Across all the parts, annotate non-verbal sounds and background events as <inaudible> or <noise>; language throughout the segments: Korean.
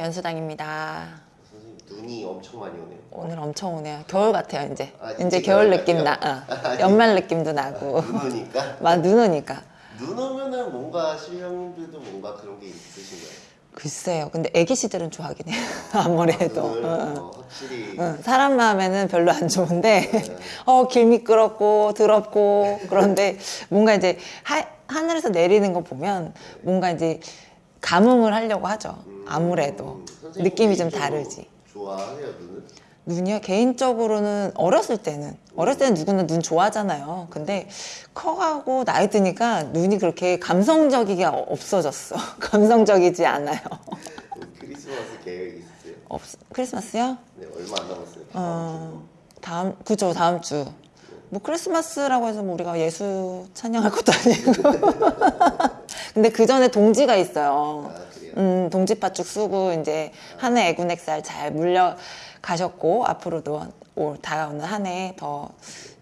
연수당입니다. 선생님 눈이 엄청 많이 오네요. 오늘 엄청 오네요. 겨울 같아요, 이제. 아, 이제 겨울 느낌 나. 같아요? 어. <laughs> 연말 느낌도 나고. 눈 오니까 <laughs> 막 눈 오니까. 눈 오면은 뭔가 실명들도 뭔가 그런 게 있으신가요? 글쎄요. 근데 애기씨들은 좋아하긴 해요. <laughs> 아무래도. 눈을 응, 응. 어, 확실히 응, 사람 마음에는 별로 안 좋은데, 네. 어, 길 미끄럽고, 더럽고, 그런데 뭔가 이제 하, 하늘에서 내리는 거 보면 뭔가 이제 감흥을 하려고 하죠. 아무래도. 음, 느낌이 좀 다르지. 좋아해요 눈을? 눈이요? 개인적으로는 어렸을 때는 어렸을 때는 누구나 눈 좋아하잖아요. 근데 커가고 나이 드니까 눈이 그렇게 감성적이게 없어졌어. <laughs> 감성적이지 않아요. 크리스마스 계획 있으세요? 없 크리스마스요? 네 얼마 안 남았어요. 어, 다음 그죠 다음 주. 뭐 크리스마스라고 해서 뭐 우리가 예수 찬양할 것도 아니고. <laughs> 근데 그 전에 동지가 있어요. 아? 음, 동지파축 쓰고 이제 한 해 애군액살 잘 물려 가셨고 앞으로도 올 다가오는 한 해 더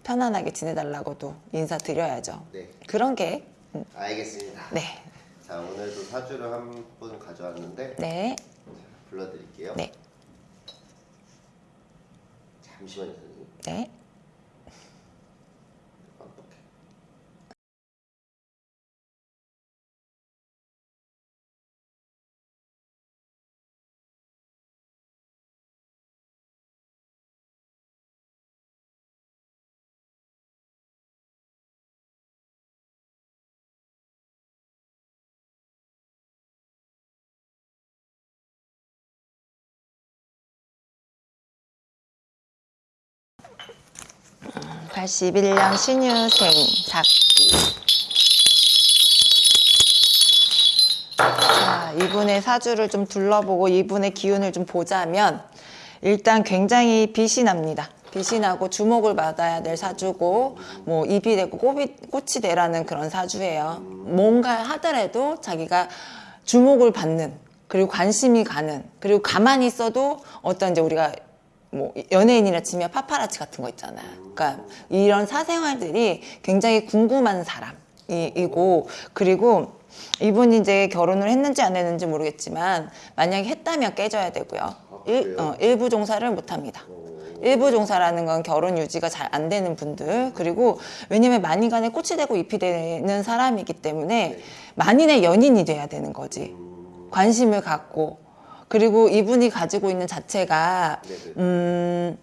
편안하게 지내달라고도 인사드려야죠. 네 그런 게 음, 알겠습니다. 네, 자 오늘도 사주를 한 분 가져왔는데 네, 불러드릴게요. 네, 잠시만요 선생님. 네. 1981년 신유생 작기 자, 이분의 사주를 좀 둘러보고 이분의 기운을 좀 보자면 일단 굉장히 빛이 납니다. 빛이 나고 주목을 받아야 될 사주고 뭐 입이 되고 꽃이, 꽃이 되라는 그런 사주예요. 뭔가 하더라도 자기가 주목을 받는 그리고 관심이 가는 그리고 가만히 있어도 어떤 이제 우리가 뭐 연예인이라 치면 파파라치 같은 거 있잖아요. 그러니까 이런 사생활들이 굉장히 궁금한 사람이고 그리고 이분이 이제 결혼을 했는지 안 했는지 모르겠지만 만약에 했다면 깨져야 되고요. 일, 그래요? 어, 일부 종사를 못 합니다. 일부 종사라는 건 결혼 유지가 잘 안 되는 분들 그리고 왜냐면 만인간에 꽃이 되고 잎이 되는 사람이기 때문에 만인의 연인이 돼야 되는 거지 관심을 갖고 그리고 이분이 가지고 있는 자체가. 음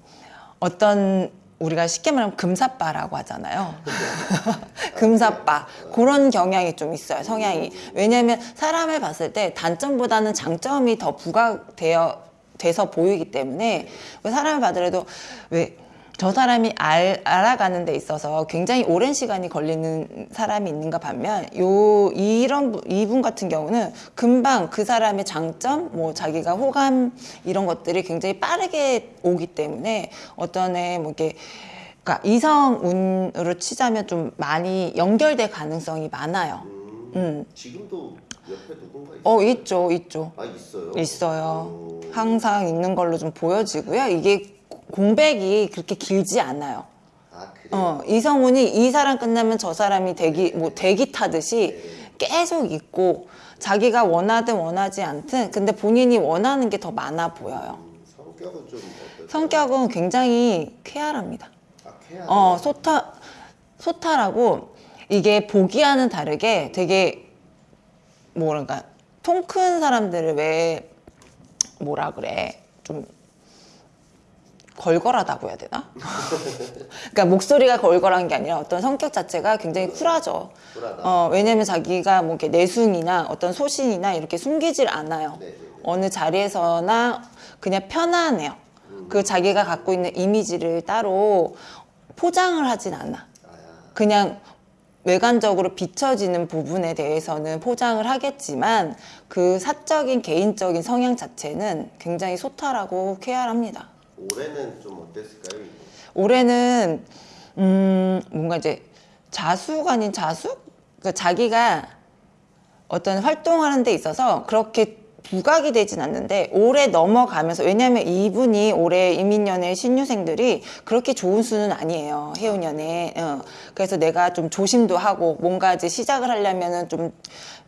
어떤 우리가 쉽게 말하면 금사빠라고 하잖아요. <laughs> 금사빠 그런 경향이 좀 있어요 성향이 왜냐하면 사람을 봤을 때 단점보다는 장점이 더 부각되어 돼서 보이기 때문에 그 사람을 봐더라도 왜 저 사람이 알, 알아가는 데 있어서 굉장히 오랜 시간이 걸리는 사람이 있는가 반면 요 이런 분- 이분 같은 경우는 금방 그 사람의 장점 뭐 자기가 호감 이런 것들이 굉장히 빠르게 오기 때문에 어떤 애뭐 이렇게 그러니까 이성운으로 치자면 좀 많이 연결될 가능성이 많아요. 음, 음. 지금도 옆에 누군가 있어요? 어 있죠, 있죠. 아 있어요? 있어요. 오. 항상 있는 걸로 좀 보여지고요. 이게 공백이 그렇게 길지 않아요. 아? 어, 이성운이 이 사람 끝나면 저 사람이 대기, 뭐 대기 타듯이 계속 있고 자기가 원하든 원하지 않든 근데 본인이 원하는 게 더 많아 보여요. 음, 성격은 좀 어때요? 성격은 굉장히 쾌활합니다. 아 어, 소타, 소타라고 이게 보기와는 다르게 되게 뭐랄까 통 큰 사람들을 왜 뭐라 그래 좀 걸걸하다고 해야 되나? 그러니까 목소리가 걸걸한 게 아니라 어떤 성격 자체가 굉장히 쿨하죠. 어, 왜냐면 자기가 뭐 이렇게 내숭이나 어떤 소신이나 이렇게 숨기질 않아요. 네네네. 어느 자리에서나 그냥 편안해요. 그 자기가 갖고 있는 이미지를 따로 포장을 하진 않아. 아, 그냥 외관적으로 비춰지는 부분에 대해서는 포장을 하겠지만 그 사적인 개인적인 성향 자체는 굉장히 소탈하고 쾌활합니다. 올해는 좀 어땠을까요? 올해는 음 뭔가 이제 자숙 아닌 자숙? 그러니까 자기가 어떤 활동하는 데 있어서 그렇게 부각이 되진 않는데 올해 넘어가면서 왜냐하면 이분이 올해 이민년의 신유생들이 그렇게 좋은 수는 아니에요 해운년에 어. 그래서 내가 좀 조심도 하고 뭔가 이제 시작을 하려면은 좀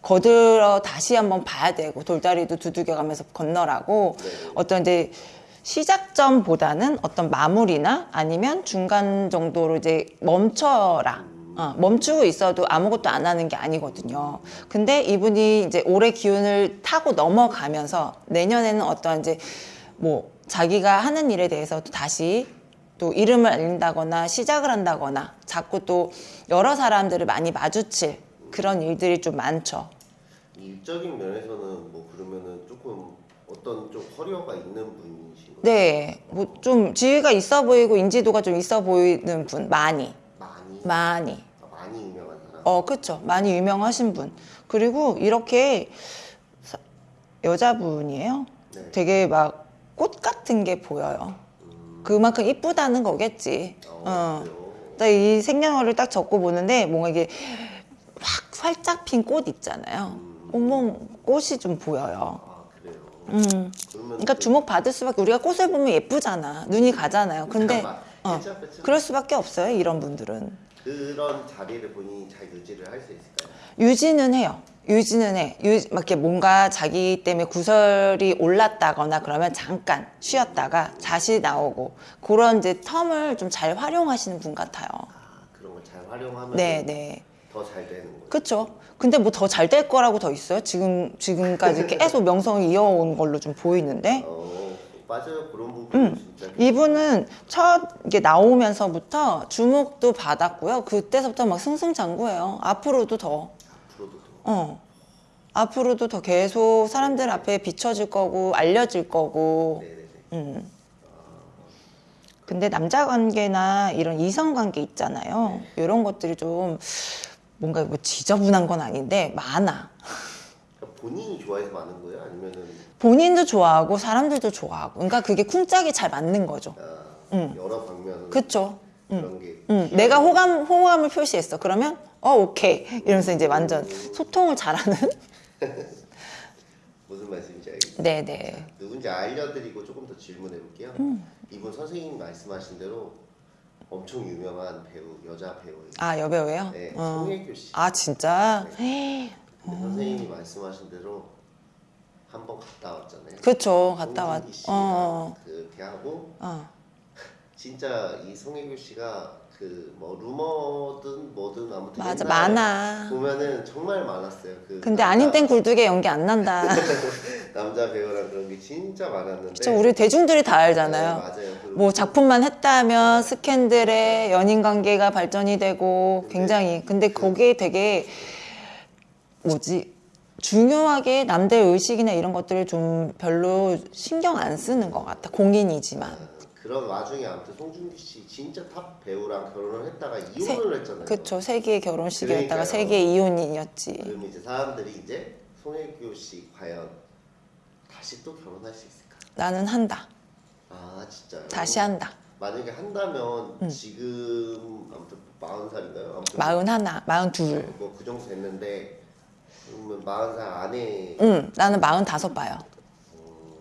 거들어 다시 한번 봐야 되고 돌다리도 두들겨 가면서 건너라고 어떤 이제 시작점보다는 어떤 마무리나 아니면 중간 정도로 이제 멈춰라. 어, 멈추고 있어도 아무것도 안 하는 게 아니거든요. 근데 이분이 이제 올해 기운을 타고 넘어가면서 내년에는 어떤 이제 뭐 자기가 하는 일에 대해서 또 다시 또 이름을 알린다거나 시작을 한다거나 자꾸 또 여러 사람들을 많이 마주칠 그런 일들이 좀 많죠. 일적인 면에서는 뭐 그러면은 조금 어떤 좀 커리어가 있는 분이신 거예요? 네, 뭐 좀 지위가 있어 보이고 인지도가 좀 있어 보이는 분 많이 많이 많이 아, 많이 유명한 사람. 어 그렇죠 많이 유명하신 분 그리고 이렇게 사- 여자분이에요 네. 되게 막 꽃 같은 게 보여요 음, 그만큼 이쁘다는 거겠지 어, 어. 그래요? 딱이 생년월일 딱 적고 보는데 뭔가 이게 확 활짝 핀 꽃 있잖아요 음. 온몸 꽃이 좀 보여요 아. 음. 그러니까 주목 받을 수밖에 우리가 꽃을 보면 예쁘잖아 눈이 가잖아요 근데 어, 그쵸, 그쵸. 그럴 수밖에 없어요 이런 분들은 그런 자리를 본인이 잘 유지를 할 수 있을까요? 유지는 해요. 유지는 해. 유, 막 이렇게 뭔가 자기 때문에 구설이 올랐다거나 그러면 잠깐 쉬었다가 다시 나오고 그런 이제 텀을 좀 잘 활용하시는 분 같아요. 아 그런 걸 잘 활용하면 네, 네. 더 잘 되는 거예요. 그쵸. 근데 뭐 더 잘 될 거라고 더 있어요? 지금, 지금까지 계속 명성을 이어온 걸로 좀 보이는데. 어 맞아요 그런 부분 진짜 이분은 첫 이게 나오면서부터 주목도 받았고요. 그때서부터 막 승승장구해요. 앞으로도 더. 앞으로도 더 어. 앞으로도 더 계속 사람들 앞에 비춰질 거고 알려질 거고. 네네네. 음. 근데 남자 관계나 이런 이성 관계 있잖아요. 이런 것들이 좀 뭔가 뭐 지저분한 건 아닌데 많아. 그러니까 본인이 좋아해서 많은 거예요? 아니면은 본인도 좋아하고 사람들도 좋아하고. 그러니까 그게 쿵짝이 잘 맞는 거죠. 아, 음. 여러 방면으로 그쵸? 그런 게 응, 내가 호감 호감을 표시했어. 그러면 어 오케이 이러면서 이제 완전 소통을 잘하는. <laughs> 무슨 말씀인지 알겠어요. 네네. 누군지 알려드리고 조금 더 질문해 볼게요. 음. 이분 선생님 말씀하신 대로 엄청 유명한 배우 여자 배우예요. 아 여배우예요? 네, 어. 송혜교 씨. 아 진짜? 근데 선생님이 말씀하신 대로 한 번 갔다 왔잖아요. 그쵸 갔다 왔. 송혜교 씨가 어. 그렇게 하고 어. <laughs> 진짜 이 송혜교 씨가 그 뭐 루머든 뭐든 아무튼 맞아 옛날에 많아. 보면은 정말 많았어요. 그 근데 남자- 아닌 땐 굴뚝에 연기 안 난다. <laughs> 남자 배우랑 그런 게 진짜 많았는데. 그쵸 우리 대중들이 다 네, 알잖아요. 맞아요. 그리고 뭐 작품만 했다면 스캔들에 연인 관계가 발전이 되고 굉장히 근데 거기에 되게 뭐지 중요하게 남들 의식이나 이런 것들을 좀 별로 신경 안 쓰는 것 같아 공인이지만 그런 와중에 아무튼 송중기 씨 진짜 탑 배우랑 결혼을 했다가 이혼을 했잖아요. 그쵸 세기의 결혼식이었다가. 세기의 이혼이었지 그럼 이제 사람들이 이제 송혜교 씨 과연 다시 또 결혼할 수 있을까? 나는 한다 아 진짜요? 다시 한다 만약에 한다면 지금 아무튼 마흔 살인가요? 아무튼 마흔 하나 마흔 둘 뭐그 정도 됐는데 그러면 마흔 살 안에 응, 나는 마흔 다섯 봐요.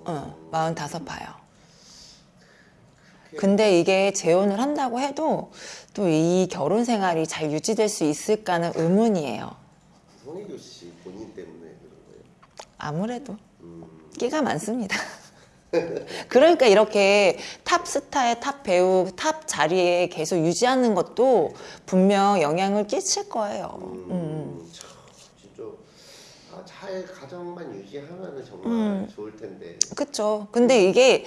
응, 마흔 다섯 봐요. 근데 이게 재혼을 한다고 해도 또 이 결혼 생활이 잘 유지될 수 있을까는 의문이에요. 송혜교 씨 본인 때문에 그런 거예요. 아무래도 음, 끼가 많습니다. <laughs> 그러니까 이렇게 탑 스타의 탑 배우, 탑 자리에 계속 유지하는 것도 분명 영향을 끼칠 거예요. 음, 음. 참, 진짜 아, 잘 가정만 유지하면 정말 음. 좋을 텐데. 그쵸. 근데 이게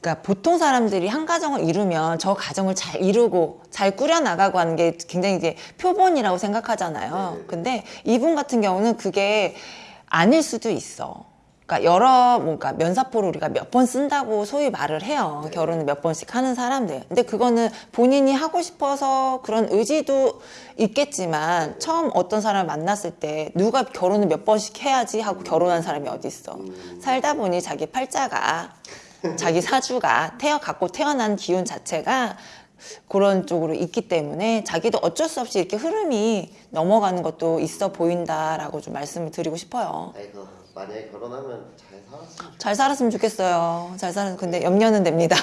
그러니까 보통 사람들이 한 가정을 이루면 저 가정을 잘 이루고 잘 꾸려나가고 하는 게 굉장히 이제 표본이라고 생각하잖아요. 네네. 근데 이분 같은 경우는 그게 아닐 수도 있어. 그러니까 여러 뭔가 면사포를 우리가 몇 번 쓴다고 소위 말을 해요. 네. 결혼을 몇 번씩 하는 사람들. 근데 그거는 본인이 하고 싶어서 그런 의지도 있겠지만 처음 어떤 사람을 만났을 때 누가 결혼을 몇 번씩 해야지 하고 결혼한 사람이 어디 있어. 음. 살다 보니 자기 팔자가 자기 사주가 태어 갖고 태어난 기운 자체가 그런 쪽으로 있기 때문에 자기도 어쩔 수 없이 이렇게 흐름이 넘어가는 것도 있어 보인다라고 좀 말씀을 드리고 싶어요. 아이고 만약에 결혼하면 잘 살았으면 잘 살았으면 좋겠어요. 잘 살았 근데 염려는 됩니다.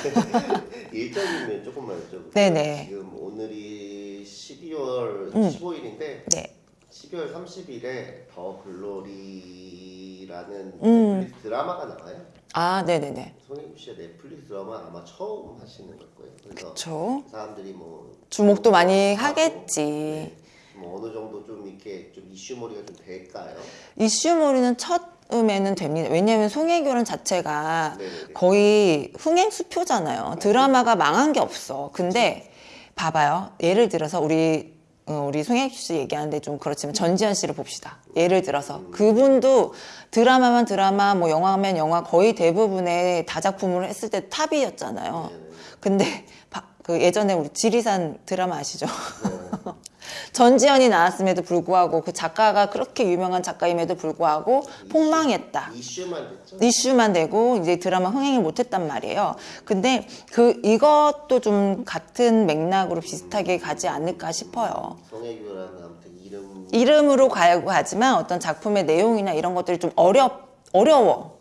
<laughs> 일정이면 조금만 여쭤볼게요. 네네. 지금 오늘이 12월 음. 15일인데 네. 12월 30일에 더 글로리라는 음. 드라마가 나와요. 아, 네네네. 송혜교 씨가 넷플릭스 드라마 아마 처음 하시는 걸 거예요. 그래서 그쵸. 사람들이 뭐 주목도 많이 하고, 하겠지. 네. 뭐 어느 정도 좀 이렇게 좀 이슈머리가 좀 될까요? 이슈몰이는 처음에는 됩니다. 왜냐하면 송혜교는 자체가 네네네. 거의 흥행 수표잖아요. 드라마가 망한 게 없어. 근데 봐봐요. 예를 들어서 우리 어, 우리 송혜교 씨 얘기하는데 좀 그렇지만 전지현 씨를 봅시다. 예를 들어서 그분도 드라마만 드라마, 뭐 영화면 영화 거의 대부분의 다작품을 했을 때 탑이었잖아요. 네네. 근데 바- 그 예전에 우리 지리산 드라마 아시죠? <laughs> 네. 전지현이 나왔음에도 불구하고 그 작가가 그렇게 유명한 작가임에도 불구하고 폭망했다. 이슈만 됐죠. 이슈만 되고 이제 드라마 흥행을 못했단 말이에요. 근데 그 이것도 좀 같은 맥락으로 비슷하게 가지 않을까 싶어요. 아무튼 이름 이름으로 가고 하지만 어떤 작품의 내용이나 이런 것들이 좀 어렵 어려워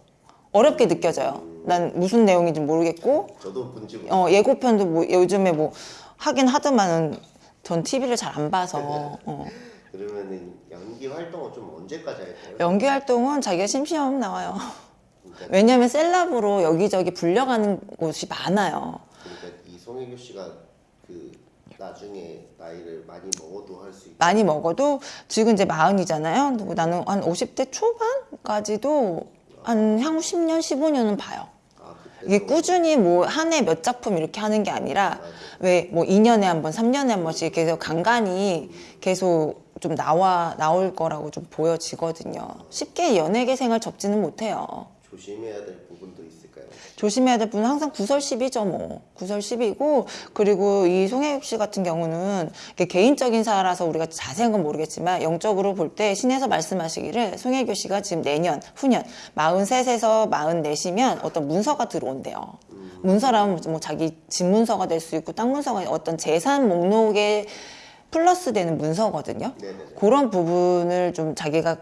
어렵게 느껴져요. 난 무슨 내용인지 모르겠고 저도 본지 못 어, 예고편도 뭐 요즘에 뭐 하긴 하더만은 전 TV를 잘 안 봐서 어. 그러면은 연기 활동은 좀 언제까지 할까요? 연기 활동은 자기가 심심하면 나와요. 그러니까, 왜냐하면 셀럽으로 여기저기 불려가는 곳이 많아요. 그러니까 이 송혜교 씨가 그 나중에 나이를 많이 먹어도 할 수 있고 많이 먹어도 지금 이제 마흔이잖아요. 나는 한 50대 초반까지도 한 향후 10년, 15년은 봐요. 이게 꾸준히 뭐 한 해 몇 작품 이렇게 하는 게 아니라 왜 뭐 2년에 한 번, 3년에 한 번씩 계속 간간히 계속 좀 나와 나올 거라고 좀 보여지거든요. 쉽게 연예계 생활 접지는 못해요. 조심해야 될 부분도 있을까요? 조심해야 될 분은 항상 구설십이죠, 뭐. 구설십이고, 그리고 이 송혜교 씨 같은 경우는 개인적인 사라서 우리가 자세한 건 모르겠지만, 영적으로 볼 때 신에서 말씀하시기를 송혜교 씨가 지금 내년, 후년, 43에서 44이면 어떤 문서가 들어온대요. 문서라면 뭐 자기 집 문서가 될 수 있고, 땅 문서가 어떤 재산 목록에 플러스 되는 문서거든요. 네네네. 그런 부분을 좀 자기가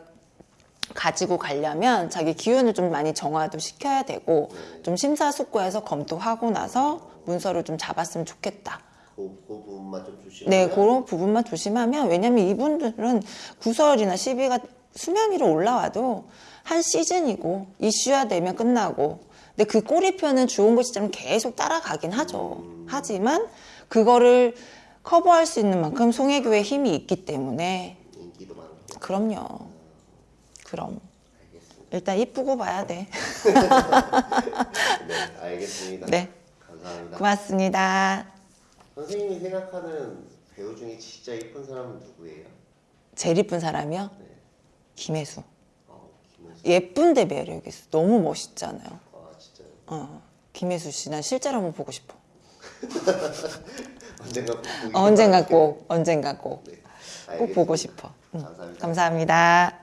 가지고 가려면 자기 기운을 좀 많이 정화도 시켜야 되고 좀 심사숙고해서 검토하고 나서 문서를 좀 잡았으면 좋겠다. 그, 그 부분만 좀 조심하면 네, 그런 부분만 조심하면 왜냐면 이분들은 구설이나 시비가 수면 위로 올라와도 한 시즌이고 이슈화되면 끝나고 근데 그 꼬리표는 주온 것처럼 계속 따라가긴 하죠. 하지만 그거를 커버할 수 있는 만큼 송혜교의 힘이 있기 때문에 인기도 많고 그럼요. 그럼. 일단 이쁘고 봐야 돼. 네, 알겠습니다. 네. 감사합니다. 고맙습니다. 선생님이 생각하는 배우 중에 진짜 이쁜 사람은 누구예요? 제일 이쁜 사람이요? 네. 김혜수. 아, 김혜수. 예쁜데 매력이 있어. 너무 멋있잖아요. 아, 진짜요? 어, 김혜수 씨, 난 실제로 한번 보고 싶어. <laughs> 언젠가 꼭 어, 언젠가. 꼭, 언젠가 꼭, 네, 꼭 보고. 싶어. 응. 감사합니다. 감사합니다.